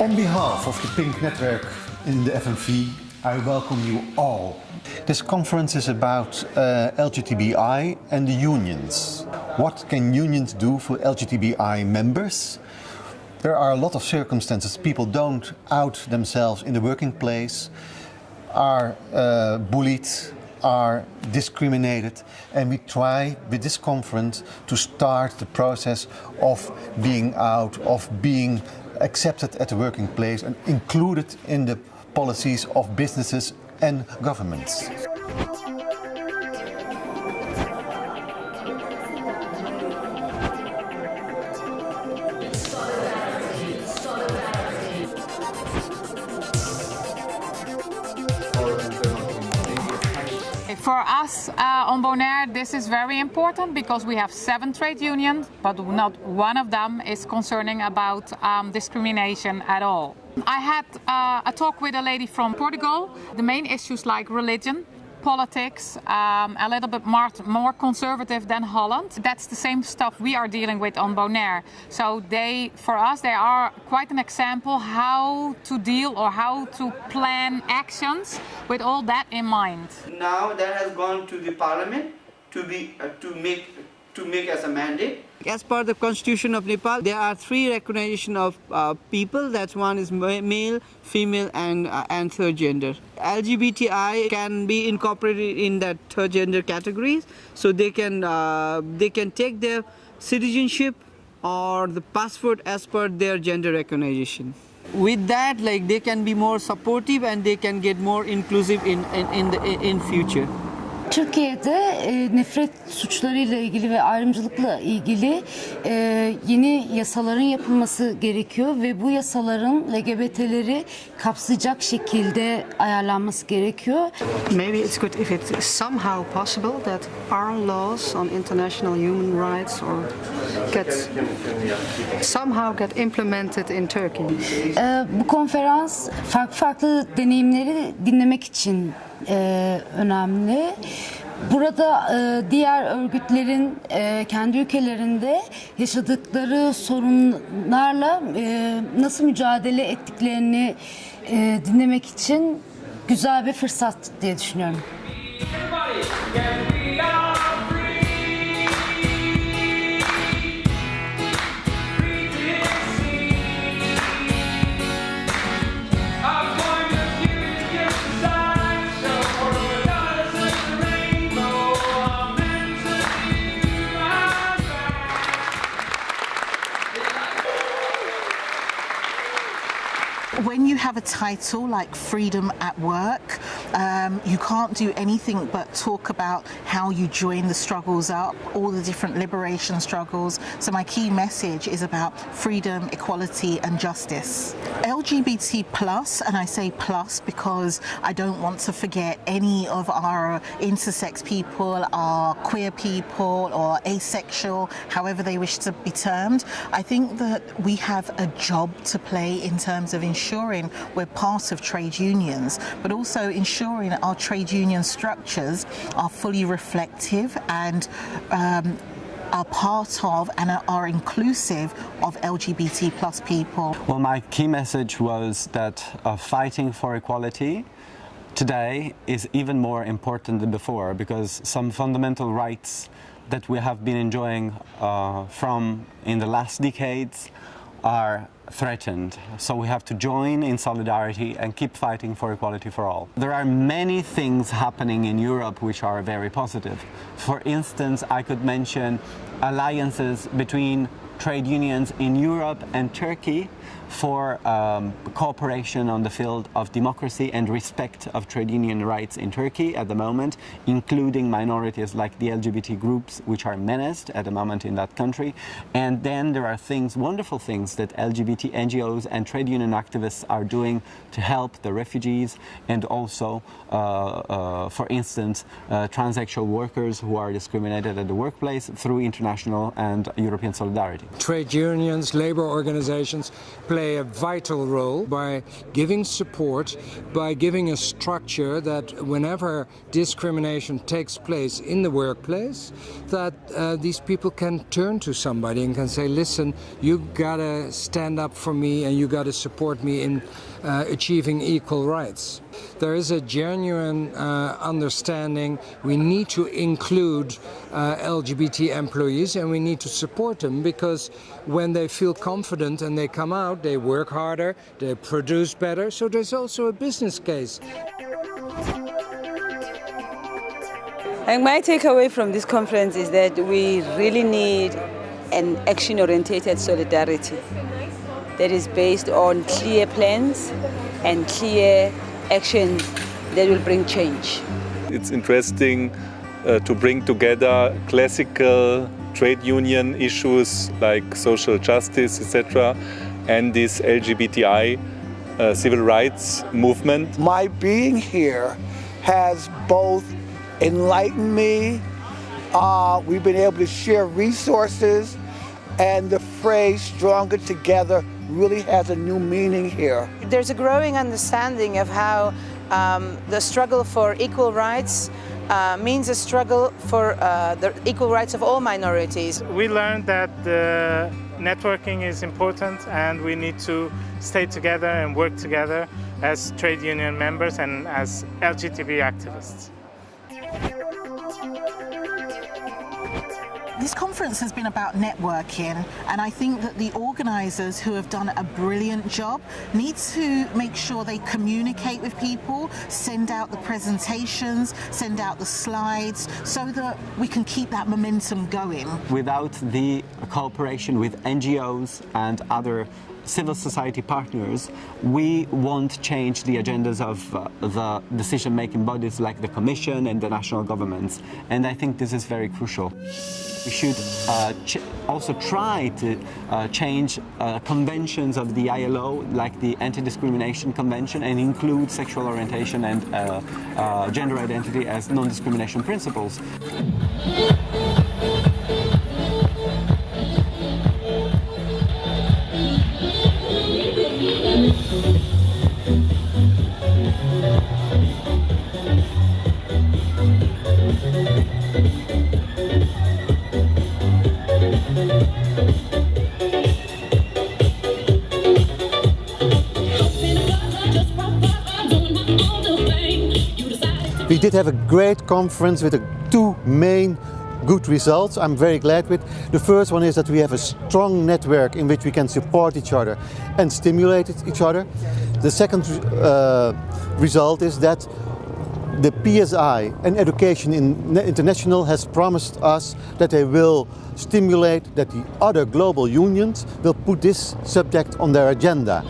On behalf of the Pink Network in the FNV, I welcome you all. This conference is about uh, LGTBI and the unions. What can unions do for LGTBI members? There are a lot of circumstances. People don't out themselves in the working place, are uh, bullied, are discriminated and we try with this conference to start the process of being out, of being accepted at the working place and included in the policies of businesses and governments. For us uh, on Bonaire, this is very important because we have seven trade unions, but not one of them is concerning about um, discrimination at all. I had uh, a talk with a lady from Portugal. The main issues like religion, politics, um, a little bit more, more conservative than Holland. That's the same stuff we are dealing with on Bonaire. So they, for us, they are quite an example how to deal or how to plan actions with all that in mind. Now that has gone to the parliament to be uh, to make to make as a mandate. As per the constitution of Nepal, there are three recognition of uh, people. That's one is male, female, and uh, and third gender. LGBTI can be incorporated in that third gender categories, so they can uh, they can take their citizenship or the passport as per their gender recognition. With that, like they can be more supportive and they can get more inclusive in in, in the in future. Türkiye'de e, nefret suçlarıyla ilgili ve ayrımcılıkla ilgili e, yeni yasaların yapılması gerekiyor ve bu yasaların LGBT'leri kapsayacak şekilde ayarlanması gerekiyor. Maybe it's good if it's somehow possible that our laws on international human rights or get somehow get implemented in Turkey. E, bu konferans farklı farklı deneyimleri dinlemek için e, önemli. Burada e, diğer örgütlerin e, kendi ülkelerinde yaşadıkları sorunlarla e, nasıl mücadele ettiklerini e, dinlemek için güzel bir fırsat diye düşünüyorum. when have a title like freedom at work um, you can't do anything but talk about how you join the struggles up all the different liberation struggles. So my key message is about freedom equality and justice. LGBT plus and I say plus because I don't want to forget any of our intersex people our queer people or asexual however they wish to be termed. I think that we have a job to play in terms of ensuring we're part of trade unions, but also ensuring that our trade union structures are fully reflective and um, are part of and are inclusive of LGBT plus people. Well, my key message was that uh, fighting for equality today is even more important than before because some fundamental rights that we have been enjoying uh, from in the last decades are threatened. So we have to join in solidarity and keep fighting for equality for all. There are many things happening in Europe which are very positive. For instance, I could mention alliances between trade unions in Europe and Turkey for um, cooperation on the field of democracy and respect of trade union rights in Turkey at the moment, including minorities like the LGBT groups which are menaced at the moment in that country. And then there are things, wonderful things that LGBT NGOs and trade union activists are doing to help the refugees and also, uh, uh, for instance, uh, transsexual workers who are discriminated at the workplace through international and European solidarity. Trade unions, labor organizations play a vital role by giving support, by giving a structure that whenever discrimination takes place in the workplace, that uh, these people can turn to somebody and can say, listen, you gotta stand up for me and you gotta support me in uh, achieving equal rights. There is a genuine uh, understanding we need to include uh, LGBT employees and we need to support them because when they feel confident and they come out, they work harder, they produce better, so there's also a business case. And my takeaway from this conference is that we really need an action-oriented solidarity that is based on clear plans and clear actions that will bring change. It's interesting uh, to bring together classical trade union issues like social justice, etc., and this LGBTI uh, civil rights movement. My being here has both enlightened me, uh, we've been able to share resources, and the phrase stronger together really has a new meaning here. There's a growing understanding of how um, the struggle for equal rights uh, means a struggle for uh, the equal rights of all minorities. We learned that the networking is important and we need to stay together and work together as trade union members and as LGBT activists. This conference has been about networking and I think that the organisers who have done a brilliant job need to make sure they communicate with people, send out the presentations, send out the slides so that we can keep that momentum going. Without the cooperation with NGOs and other civil society partners, we won't change the agendas of uh, the decision-making bodies like the Commission and the national governments. And I think this is very crucial. We should uh, also try to uh, change uh, conventions of the ILO, like the Anti-Discrimination Convention, and include sexual orientation and uh, uh, gender identity as non-discrimination principles. Have a great conference with two main good results I'm very glad with. The first one is that we have a strong network in which we can support each other and stimulate each other. The second uh, result is that the PSI and Education International has promised us that they will stimulate that the other global unions will put this subject on their agenda.